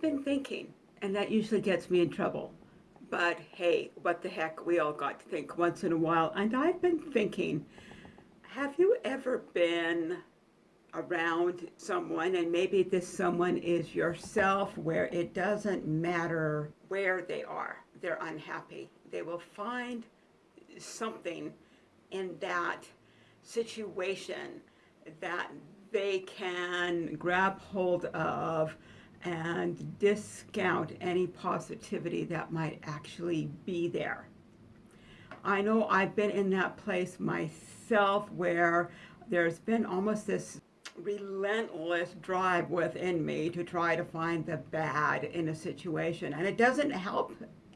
Been thinking, and that usually gets me in trouble. But hey, what the heck, we all got to think once in a while. And I've been thinking, have you ever been around someone, and maybe this someone is yourself, where it doesn't matter where they are, they're unhappy. They will find something in that situation that they can grab hold of and discount any positivity that might actually be there. I know I've been in that place myself where there's been almost this relentless drive within me to try to find the bad in a situation and it doesn't help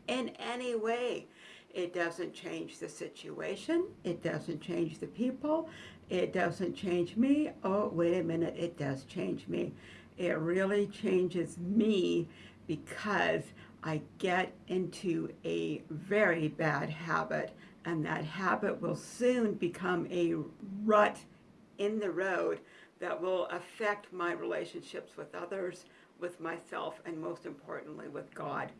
in any way. It doesn't change the situation. It doesn't change the people. It doesn't change me. Oh, wait a minute. It does change me. It really changes me because I get into a very bad habit and that habit will soon become a rut in the road that will affect my relationships with others, with myself, and most importantly with God.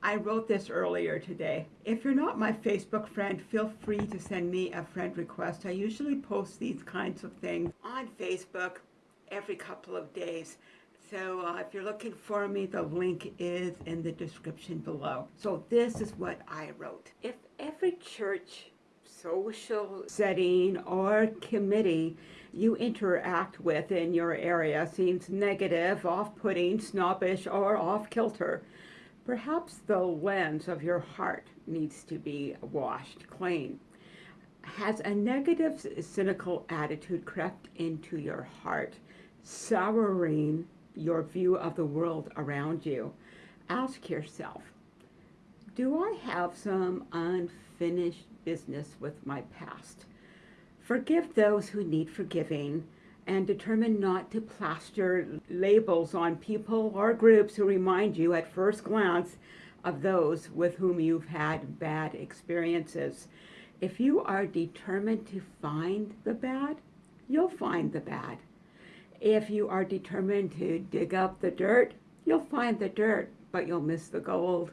I wrote this earlier today. If you're not my Facebook friend, feel free to send me a friend request. I usually post these kinds of things on Facebook every couple of days. So uh, if you're looking for me, the link is in the description below. So this is what I wrote. If every church, social setting, or committee you interact with in your area seems negative, off-putting, snobbish, or off-kilter, Perhaps the lens of your heart needs to be washed clean. Has a negative, cynical attitude crept into your heart, souring your view of the world around you? Ask yourself, do I have some unfinished business with my past? Forgive those who need forgiving and determine not to plaster labels on people or groups who remind you at first glance of those with whom you've had bad experiences. If you are determined to find the bad, you'll find the bad. If you are determined to dig up the dirt, you'll find the dirt, but you'll miss the gold.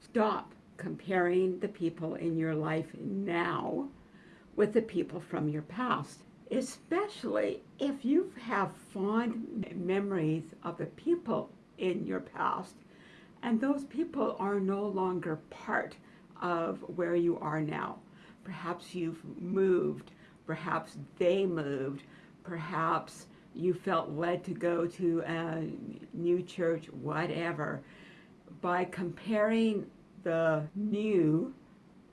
Stop comparing the people in your life now with the people from your past especially if you have fond memories of the people in your past and those people are no longer part of where you are now. Perhaps you've moved, perhaps they moved, perhaps you felt led to go to a new church, whatever. By comparing the new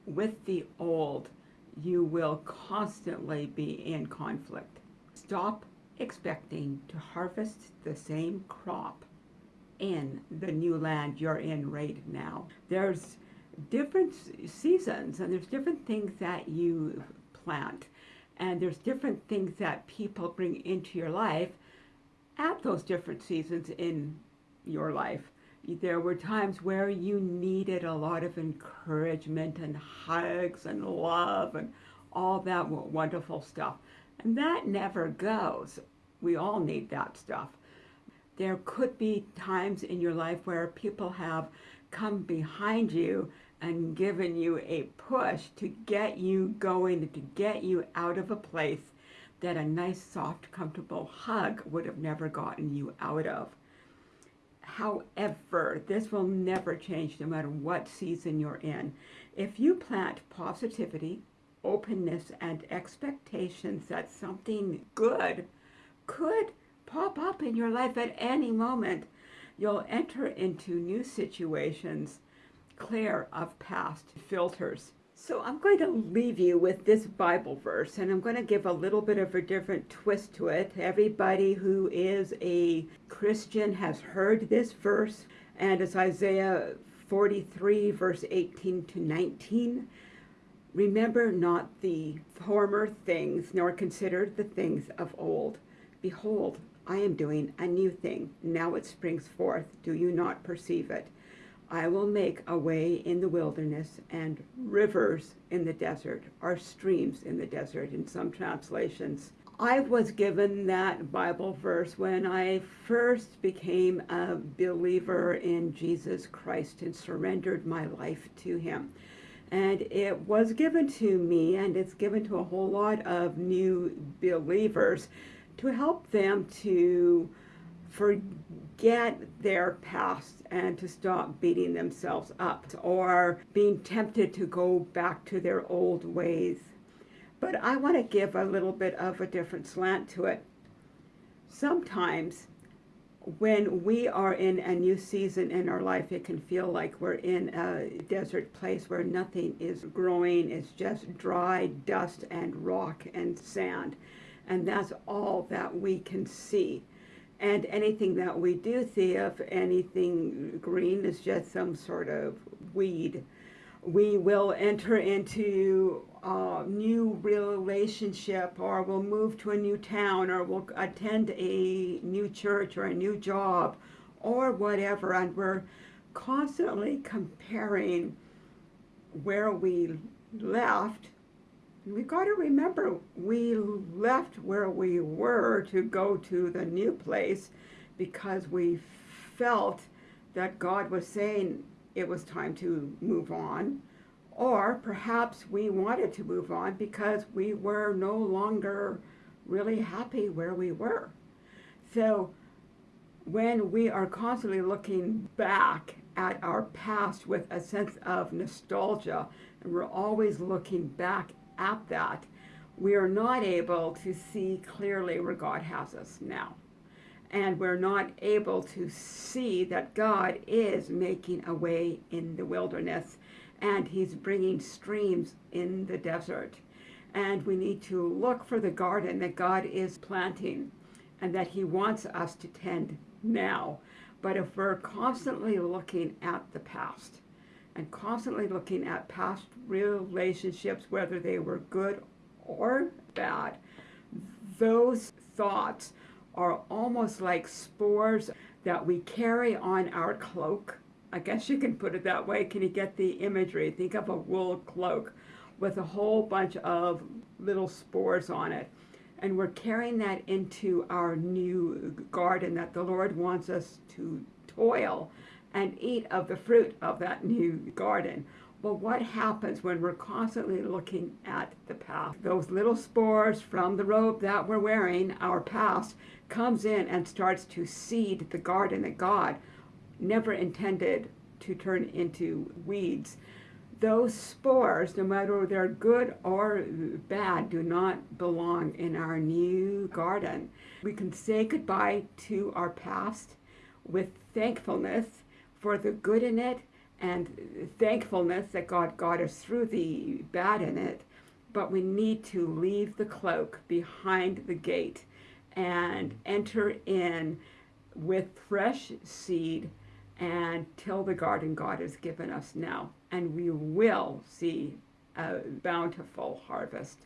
with the old, you will constantly be in conflict. Stop expecting to harvest the same crop in the new land you're in right now. There's different seasons and there's different things that you plant and there's different things that people bring into your life at those different seasons in your life there were times where you needed a lot of encouragement and hugs and love and all that wonderful stuff. And that never goes. We all need that stuff. There could be times in your life where people have come behind you and given you a push to get you going, to get you out of a place that a nice, soft, comfortable hug would have never gotten you out of. However, this will never change no matter what season you're in. If you plant positivity, openness, and expectations that something good could pop up in your life at any moment, you'll enter into new situations clear of past filters. So I'm going to leave you with this Bible verse, and I'm going to give a little bit of a different twist to it. Everybody who is a Christian has heard this verse, and it's Isaiah 43, verse 18 to 19. Remember not the former things, nor consider the things of old. Behold, I am doing a new thing. Now it springs forth. Do you not perceive it? I will make a way in the wilderness and rivers in the desert, or streams in the desert in some translations. I was given that Bible verse when I first became a believer in Jesus Christ and surrendered my life to Him. And it was given to me, and it's given to a whole lot of new believers to help them to forget their past and to stop beating themselves up or being tempted to go back to their old ways but I want to give a little bit of a different slant to it. Sometimes when we are in a new season in our life, it can feel like we're in a desert place where nothing is growing. It's just dry dust and rock and sand. And that's all that we can see. And anything that we do see of anything green is just some sort of weed. We will enter into a new relationship or we'll move to a new town or we'll attend a new church or a new job or whatever and we're constantly comparing where we left we've got to remember we left where we were to go to the new place because we felt that God was saying it was time to move on or perhaps we wanted to move on because we were no longer really happy where we were. So when we are constantly looking back at our past with a sense of nostalgia, and we're always looking back at that, we are not able to see clearly where God has us now. And we're not able to see that God is making a way in the wilderness and he's bringing streams in the desert. And we need to look for the garden that God is planting and that he wants us to tend now. But if we're constantly looking at the past and constantly looking at past relationships, whether they were good or bad, those thoughts are almost like spores that we carry on our cloak I guess you can put it that way. Can you get the imagery? Think of a wool cloak with a whole bunch of little spores on it. And we're carrying that into our new garden that the Lord wants us to toil and eat of the fruit of that new garden. Well, what happens when we're constantly looking at the past? Those little spores from the robe that we're wearing, our past, comes in and starts to seed the garden that God never intended to turn into weeds. Those spores, no matter they're good or bad, do not belong in our new garden. We can say goodbye to our past with thankfulness for the good in it and thankfulness that God got us through the bad in it. But we need to leave the cloak behind the gate and enter in with fresh seed and till the garden God has given us now. And we will see a bountiful harvest.